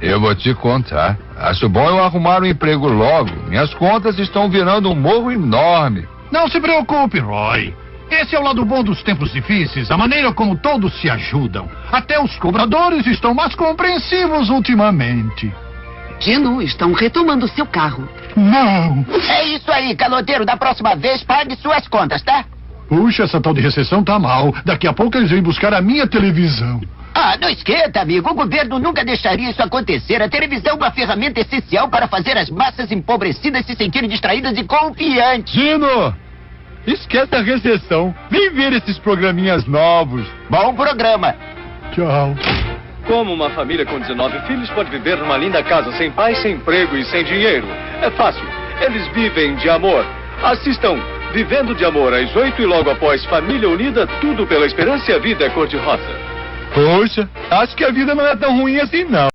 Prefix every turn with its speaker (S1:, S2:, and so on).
S1: Eu vou te contar. Acho bom eu arrumar um emprego logo. Minhas contas estão virando um morro enorme.
S2: Não se preocupe, Roy. Esse é o lado bom dos tempos difíceis, a maneira como todos se ajudam. Até os cobradores estão mais compreensivos ultimamente.
S3: Dino, estão retomando seu carro.
S2: Não!
S4: É isso aí, caloteiro. Da próxima vez, pague suas contas, tá?
S2: Puxa, essa tal de recessão tá mal. Daqui a pouco eles vêm buscar a minha televisão.
S4: Ah, não esquenta, amigo. O governo nunca deixaria isso acontecer. A televisão é uma ferramenta essencial para fazer as massas empobrecidas se sentirem distraídas e confiantes.
S1: Dino! Esquece a recessão. Vem ver esses programinhas novos.
S4: Bom programa.
S2: Tchau.
S5: Como uma família com 19 filhos pode viver numa linda casa sem pai, sem emprego e sem dinheiro? É fácil. Eles vivem de amor. Assistam Vivendo de Amor às 8 e logo após Família Unida, tudo pela esperança e a vida é cor-de-rosa.
S1: Poxa, acho que a vida não é tão ruim assim, não.